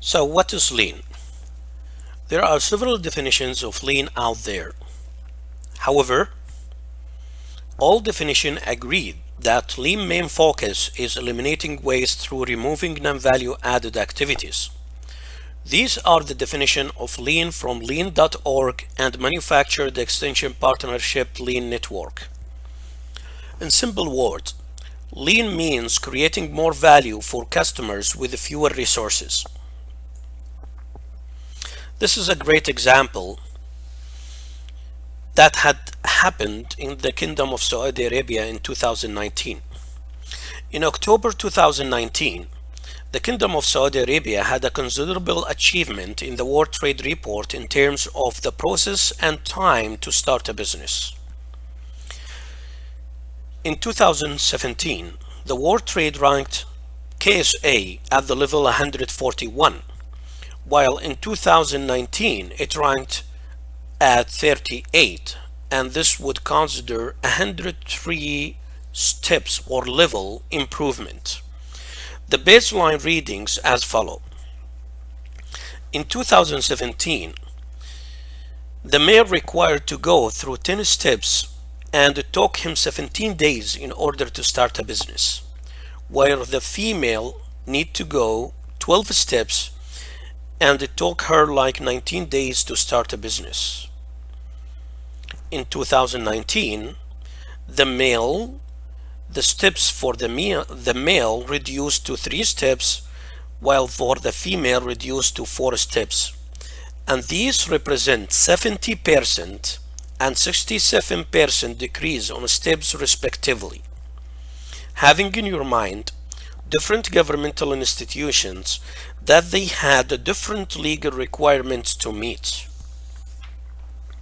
So what is lean? There are several definitions of lean out there. However, all definitions agree that lean main focus is eliminating waste through removing non-value added activities. These are the definition of lean from lean.org and manufactured extension partnership lean network. In simple words, lean means creating more value for customers with fewer resources. This is a great example that had happened in the Kingdom of Saudi Arabia in 2019. In October 2019, the Kingdom of Saudi Arabia had a considerable achievement in the World Trade Report in terms of the process and time to start a business. In 2017, the World Trade ranked KSA at the level 141 while in 2019 it ranked at 38 and this would consider 103 steps or level improvement. The baseline readings as follow. In 2017, the male required to go through 10 steps and it took him 17 days in order to start a business, while the female need to go 12 steps and it took her like 19 days to start a business. In 2019, the male, the steps for the male, the male reduced to three steps, while for the female reduced to four steps. And these represent 70% and 67% decrease on steps respectively. Having in your mind different governmental institutions that they had different legal requirements to meet.